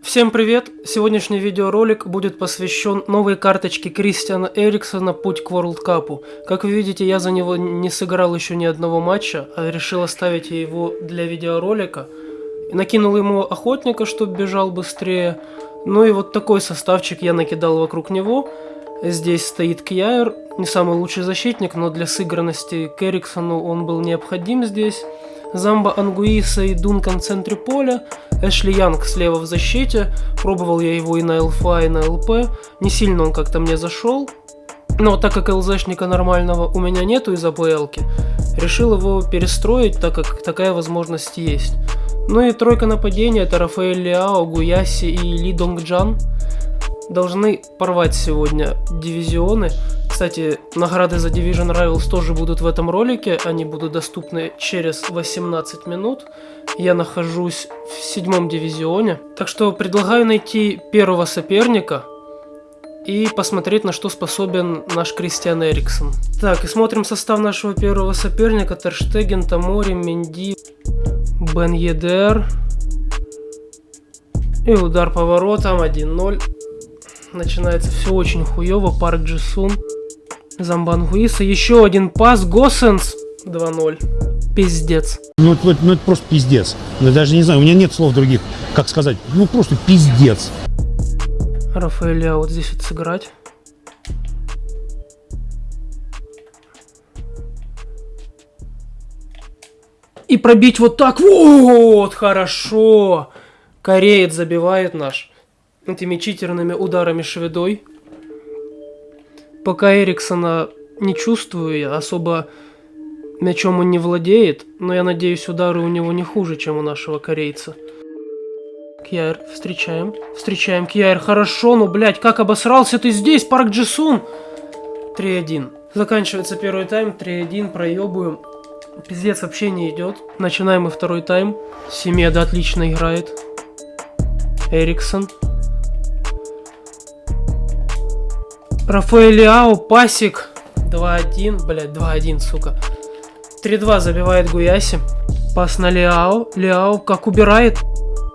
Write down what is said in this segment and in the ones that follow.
Всем привет! Сегодняшний видеоролик будет посвящен новой карточке Кристиана Эриксона «Путь к World Cup». Как вы видите, я за него не сыграл еще ни одного матча, а решил оставить его для видеоролика. Накинул ему охотника, чтобы бежал быстрее. Ну и вот такой составчик я накидал вокруг него. Здесь стоит Кьяер, не самый лучший защитник, но для сыгранности к Эриксону он был необходим здесь. Замба Ангуиса и Дункан в центре поля, Эшли Янг слева в защите, пробовал я его и на ЛФА, и на ЛП, не сильно он как-то мне зашел, но так как ЛЗшника нормального у меня нету из АПЛки, решил его перестроить, так как такая возможность есть. Ну и тройка нападения это Рафаэль Лиао, Гуяси и Ли Донгджан. Должны порвать сегодня дивизионы. Кстати, награды за Division Rivals тоже будут в этом ролике, они будут доступны через 18 минут. Я нахожусь в седьмом дивизионе, так что предлагаю найти первого соперника и посмотреть, на что способен наш Кристиан Эриксон. Так, и смотрим состав нашего первого соперника. Терштеген, Тамори, Менди, Бен Едер. И удар по воротам 1-0. Начинается все очень хуево. Парк Джисун. Замбангуиса. Еще один пас. Госенс. 2-0. Пиздец. Ну это, ну это просто пиздец. Я даже не знаю, у меня нет слов других, как сказать. Ну просто пиздец. Рафаэля вот здесь вот сыграть. И пробить вот так. Вот, хорошо. Кореец забивает наш этими читерными ударами шведой. Пока Эриксона не чувствую, я особо мячом он не владеет, но я надеюсь, удары у него не хуже, чем у нашего корейца. Кьяр, встречаем. Встречаем, Кьяр, хорошо, ну, блядь, как обосрался ты здесь, Парк Джисун? 3-1. Заканчивается первый тайм, 3-1, проебываем. Пиздец вообще не идет. Начинаем мы второй тайм. Семеда отлично играет. Эриксон. Рафаэль Лиао, пасик. 2-1, блядь, 2-1, сука. 3-2 забивает Гуяси. Пас на Лиао. Лиао как убирает.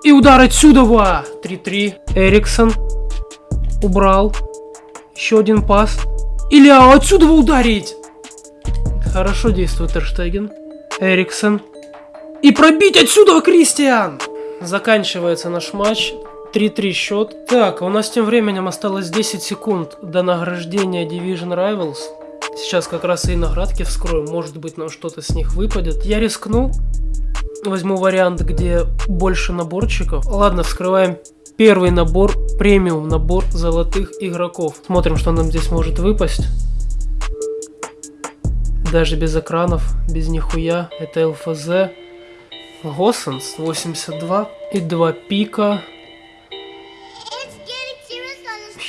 И удар отсюда, ва! 3-3. Эриксон. Убрал. Еще один пас. И Лиао отсюда ударить! Хорошо действует Эрштеген. Эриксон. И пробить отсюда, Кристиан! Заканчивается наш матч. 3-3 счет. Так, у нас тем временем осталось 10 секунд до награждения Division Rivals. Сейчас как раз и наградки вскроем, может быть нам что-то с них выпадет. Я рискну, возьму вариант, где больше наборчиков. Ладно, вскрываем первый набор, премиум набор золотых игроков. Смотрим, что нам здесь может выпасть. Даже без экранов, без нихуя. Это ЛФЗ. Госсенс 82 и 2 пика.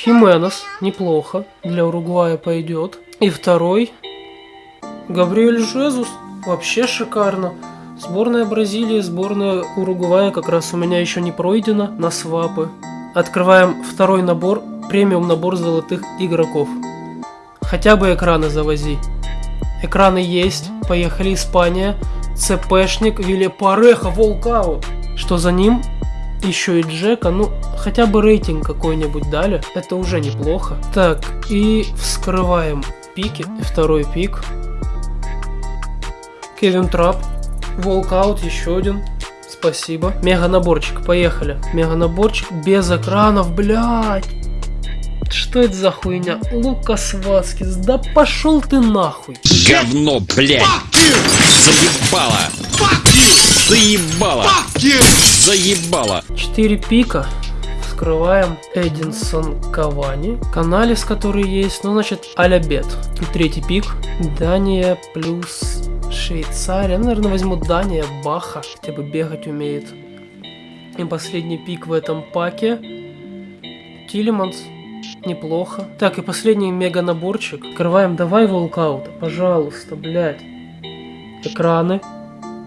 Хименос, неплохо, для Уругвая пойдет. И второй, Габриэль Жезус, вообще шикарно. Сборная Бразилии, сборная Уругвая как раз у меня еще не пройдена на свапы. Открываем второй набор, премиум набор золотых игроков. Хотя бы экраны завози. Экраны есть, поехали Испания, ЦПшник, Вилепареха, Волкаут. Что за ним? Еще и Джека, ну, хотя бы рейтинг какой-нибудь дали, это уже неплохо. Так, и вскрываем пики, второй пик. Кевин Трап, Волкаут, еще один. Спасибо. Мега наборчик, поехали. Мега наборчик без экранов, блядь. Что это за хуйня? Лукас Васкис, да пошел ты нахуй. Говно, блядь. Заебало. Заебало. Заебало. 4 пика. Вскрываем Эдинсон Кавани. Каналис, который есть. Ну, значит, аля третий пик. Дания плюс Швейцария. Ну, наверное, возьму Дания, Баха. Хотя бы бегать умеет. И последний пик в этом паке. Тилеманс. Неплохо. Так, и последний мега наборчик. Открываем, давай волкаута, пожалуйста, блядь. Экраны.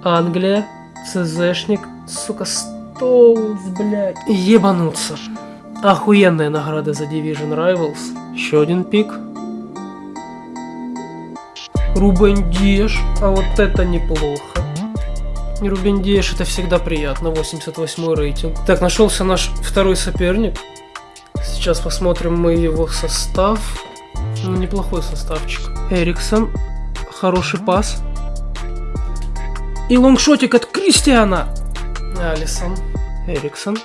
Англия. ЦЗшник. Сука, Стоунс, блядь. Ебануться. Охуенная награда за Division Rivals. Еще один пик. Рубен Деш. А вот это неплохо. Рубен Диаш это всегда приятно, 88 рейтинг. Так, нашелся наш второй соперник. Сейчас посмотрим мы его состав. Ну, неплохой составчик. Эриксон. Хороший пас. И лонгшотик от Кристиана. Алисон. Эриксон.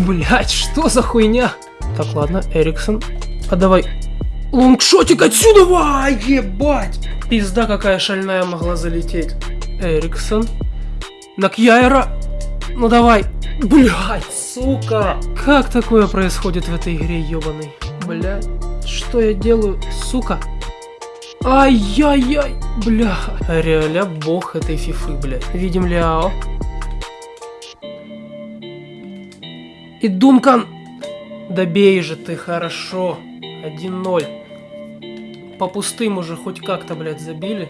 Блять, что за хуйня? Так, ладно, Эриксон. А давай. Лонгшотик отсюда! Ва, ебать! Пизда какая шальная могла залететь. Эриксон. На Кьяера. Ну давай. Блять, сука. Как такое происходит в этой игре, ебаный? Блять. Что я делаю, сука? Ай-яй-яй, бля. Реаля бог этой фифы, блядь. Видим Ляо. И Дункан. Добей же ты, хорошо. 1-0. По пустым уже хоть как-то, блядь, забили.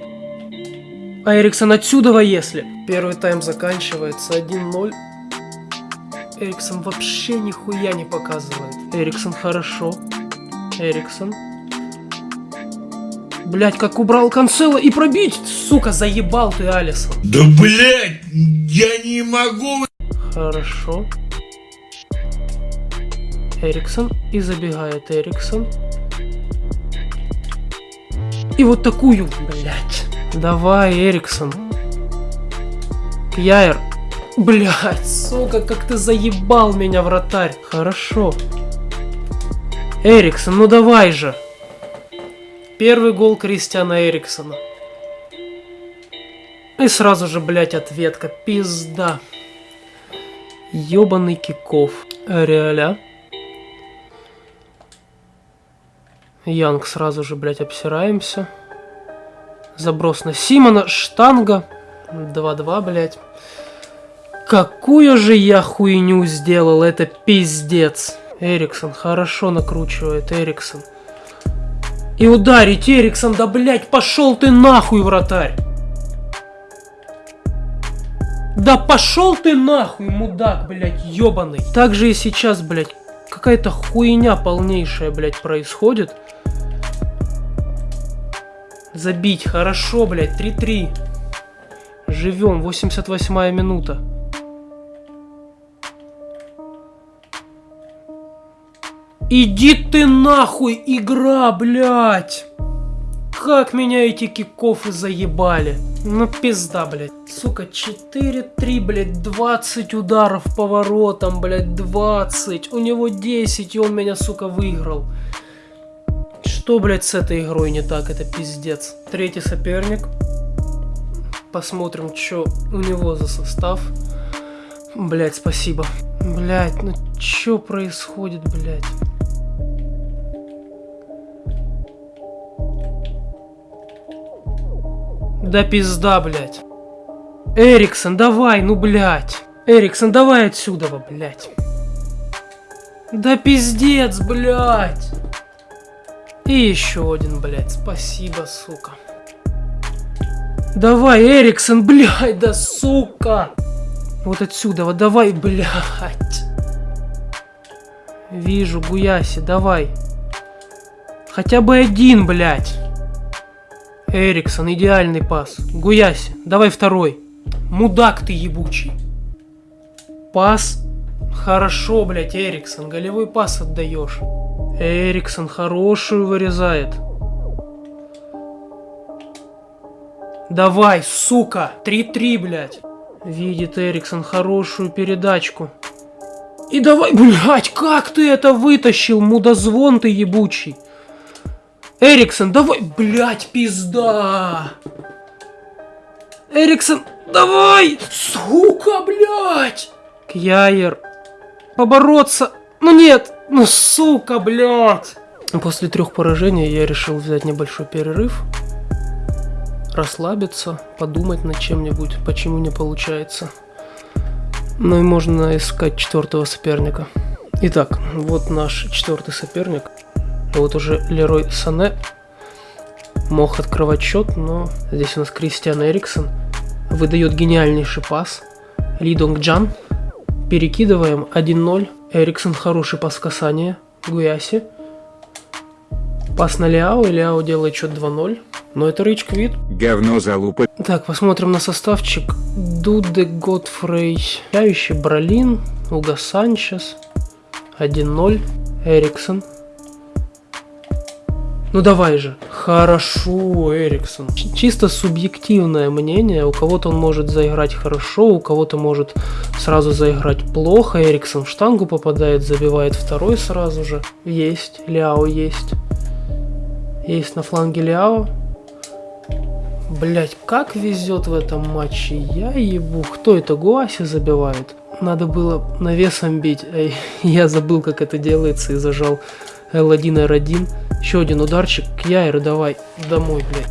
А Эриксон отсюда, если. Первый тайм заканчивается 1-0. Эриксон вообще нихуя не показывает. Эриксон хорошо. Эриксон. Блять, как убрал Канцела и пробить! Сука, заебал ты, Алисон. Да блять, я не могу. Хорошо. Эриксон. И забегает Эриксон. И вот такую, блять. Давай, Эриксон. Кьяер. Блять, сука, как ты заебал меня, вратарь. Хорошо. Эриксон, ну давай же. Первый гол Кристиана Эриксона. И сразу же, блять, ответка. Пизда. Ёбаный киков. Реаля. Янг сразу же, блять, обсираемся. Заброс на Симона. Штанга. 2-2, блять. Какую же я хуйню сделал, это пиздец. Эриксон хорошо накручивает, Эриксон. И ударить Эриксон, да блять, пошел ты нахуй, вратарь. Да пошел ты нахуй, мудак, блять, ебаный. Так же и сейчас, блять, какая-то хуйня полнейшая, блять, происходит. Забить, хорошо, блять, 3-3. Живем, 88 минута. Иди ты нахуй, игра, блядь! Как меня эти кикофы заебали. Ну пизда, блядь. Сука, 4-3, блядь, 20 ударов по воротам, блядь, 20. У него 10, и он меня, сука, выиграл. Что, блядь, с этой игрой не так? Это пиздец. Третий соперник. Посмотрим, что у него за состав. Блядь, спасибо. Блядь, ну что происходит, блядь? Да пизда, блядь. Эриксон, давай, ну, блядь. Эриксон, давай отсюда, блядь. Да пиздец, блядь. И еще один, блядь. Спасибо, сука. Давай, Эриксон, блядь, да сука. Вот отсюда, вот давай, блядь. Вижу, Гуяси, давай. Хотя бы один, блядь. Эриксон, идеальный пас. Гуяси, давай второй. Мудак ты ебучий. Пас. Хорошо, блядь, Эриксон. Голевой пас отдаешь. Эриксон хорошую вырезает. Давай, сука. 3-3, блядь. Видит Эриксон хорошую передачку. И давай, блядь, как ты это вытащил, мудозвон ты ебучий. Эриксон, давай, блядь, пизда. Эриксон, давай, сука, блядь. Кьяер, побороться. Ну нет, ну сука, блядь. После трех поражений я решил взять небольшой перерыв. Расслабиться, подумать над чем-нибудь, почему не получается. Ну и можно искать четвертого соперника. Итак, вот наш четвертый соперник. Вот уже Лерой Сане мог открывать счет, но здесь у нас Кристиан Эриксон выдает гениальнейший пас. Ли Донг Джан. Перекидываем 1-0. Эриксон хороший пас касания. Гуяси. Пас на Ляо, и Ляо делает счет 2-0. Но это Рич Квит. Говно залупа. Так, посмотрим на составчик. Дуде Готфрей, Яющий Бролин, Уга Санчес, 1-0, Эриксон. Ну давай же. Хорошо, Эриксон. Чисто субъективное мнение. У кого-то он может заиграть хорошо, у кого-то может сразу заиграть плохо. Эриксон в штангу попадает, забивает второй сразу же. Есть. Ляо есть. Есть на фланге Ляо. Блять, как везет в этом матче. Я ебу. Кто это? Гуаси забивает. Надо было навесом бить. Эй, я забыл, как это делается и зажал L1, R1. Еще один ударчик. Кьяйр, давай домой, блядь.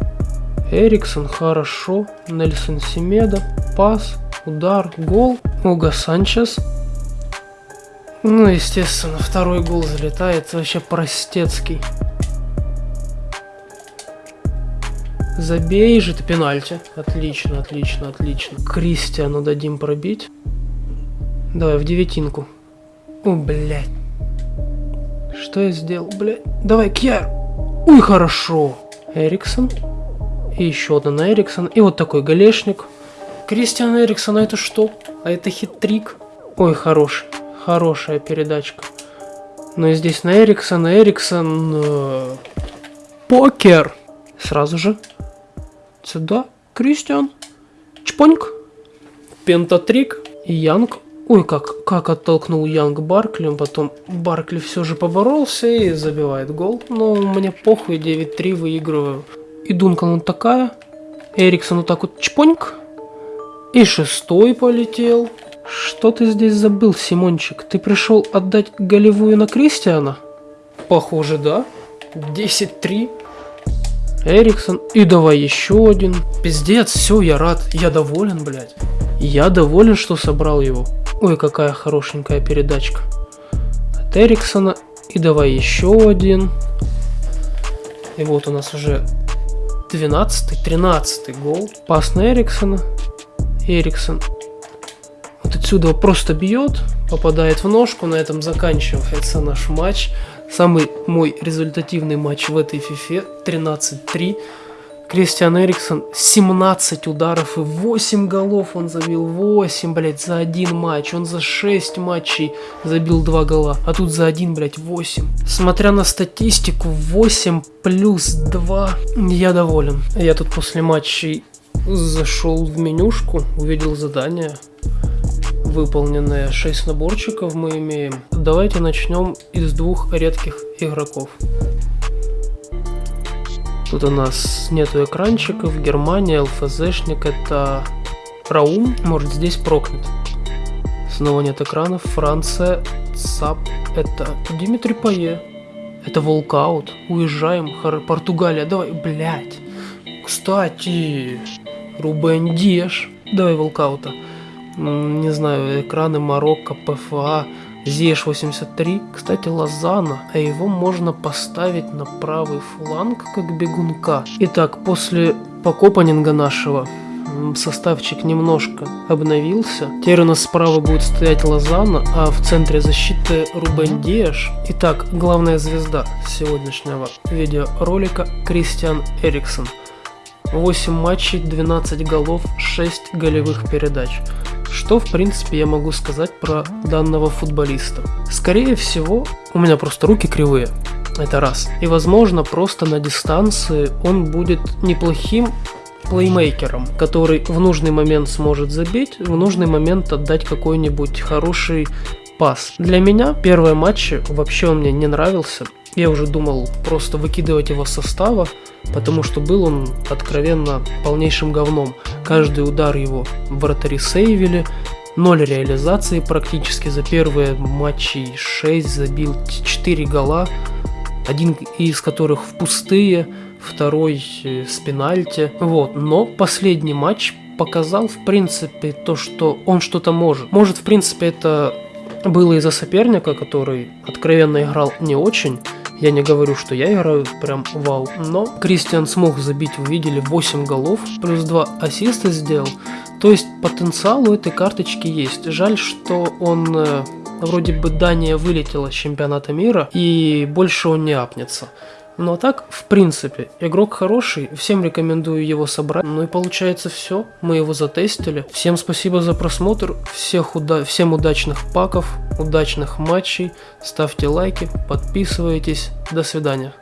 Эриксон, хорошо. Нельсон Семеда. Пас, удар, гол. Уга Санчес. Ну, естественно, второй гол залетает. Вообще простецкий. Забей же ты пенальти. Отлично, отлично, отлично. Кристиану дадим пробить. Давай, в девятинку. О, блядь. Что я сделал, блядь? Давай, Кьяр. Ой, хорошо. Эриксон. И еще одна на Эриксон. И вот такой галешник. Кристиан Эриксон, а это что? А это хитрик. Ой, хороший. Хорошая передачка. Ну и здесь на Эриксон, Эриксон... э, покер. Сразу же. Сюда. Кристиан. Чпоньк. Пентатрик. И Янг. Ой, как, как оттолкнул Янг Баркли. Потом Баркли все же поборолся и забивает гол. Но мне похуй, 9-3 выигрываю. И Дункан вот такая. Эриксон вот так вот чпоньк. И шестой полетел. Что ты здесь забыл, Симончик? Ты пришел отдать голевую на Кристиана? Похоже, да. 10-3. Эриксон. И давай еще один. Пиздец, все, я рад. Я доволен, блядь. Я доволен, что собрал его. Ой, какая хорошенькая передачка. От Эриксона. И давай еще один. И вот у нас уже 12-13 гол. Пас на Эриксона. Эриксон вот отсюда просто бьет, попадает в ножку, на этом заканчивается наш матч. Самый мой результативный матч в этой фифе 13-3. Кристиан Эриксон 17 ударов и 8 голов он забил. 8, блядь, за один матч. Он за 6 матчей забил 2 гола. А тут за один, блядь, 8. Смотря на статистику, 8 плюс 2. Я доволен. Я тут после матчей зашел в менюшку, увидел задание выполненные 6 наборчиков мы имеем. Давайте начнем из двух редких игроков. Тут у нас нету экранчиков. Германия, ЛФЗшник это Раум. Может здесь прокнет. Снова нет экранов. Франция, ЦАП это Дмитрий Пае. Это Волкаут. Уезжаем. Хор... Португалия. Давай, блядь. Кстати, Рубен Диеш. Давай Волкаута. Не знаю, экраны Марокко, ПФА, Зеш 83. Кстати, Лозана, а его можно поставить на правый фланг как бегунка. Итак, после покопанинга нашего составчик немножко обновился. Теперь у нас справа будет стоять Лозана, а в центре защиты Рубен Диаш. Итак, главная звезда сегодняшнего видеоролика Кристиан Эриксон. 8 матчей, 12 голов, 6 голевых передач. Что, в принципе, я могу сказать про данного футболиста? Скорее всего, у меня просто руки кривые. Это раз. И, возможно, просто на дистанции он будет неплохим плеймейкером, который в нужный момент сможет забить, в нужный момент отдать какой-нибудь хороший пас. Для меня первые матчи вообще он мне не нравился. Я уже думал просто выкидывать его с состава, потому что был он откровенно полнейшим говном. Каждый удар его вратари сейвили, ноль реализации практически за первые матчи 6 забил 4 гола, один из которых в пустые, второй э, с пенальти. Вот, но последний матч показал в принципе то, что он что-то может. Может, в принципе, это было из-за соперника, который откровенно играл не очень. Я не говорю, что я играю прям вау. Но Кристиан смог забить, вы видели, 8 голов, плюс 2 ассиста сделал. То есть потенциал у этой карточки есть. Жаль, что он э, вроде бы Дания вылетела с чемпионата мира и больше он не апнется. Ну а так, в принципе, игрок хороший, всем рекомендую его собрать. Ну и получается все, мы его затестили. Всем спасибо за просмотр, всех уда всем удачных паков, удачных матчей, ставьте лайки, подписывайтесь, до свидания.